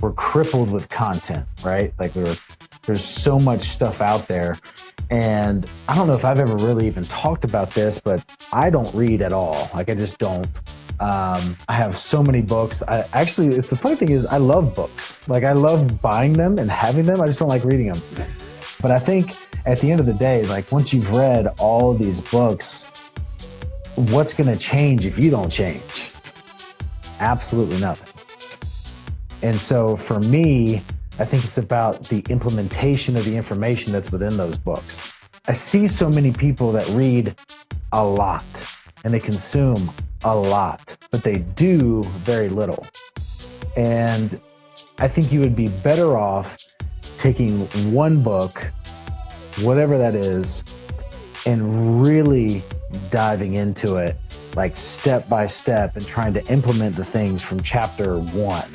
we're crippled with content, right? Like we're, there's so much stuff out there. And I don't know if I've ever really even talked about this, but I don't read at all. Like I just don't. Um, I have so many books. I actually, it's the funny thing is I love books. Like I love buying them and having them. I just don't like reading them. But I think at the end of the day, like once you've read all these books, what's going to change if you don't change? Absolutely nothing. And so for me, I think it's about the implementation of the information that's within those books. I see so many people that read a lot and they consume a lot, but they do very little. And I think you would be better off taking one book, whatever that is, and really diving into it like step by step and trying to implement the things from chapter one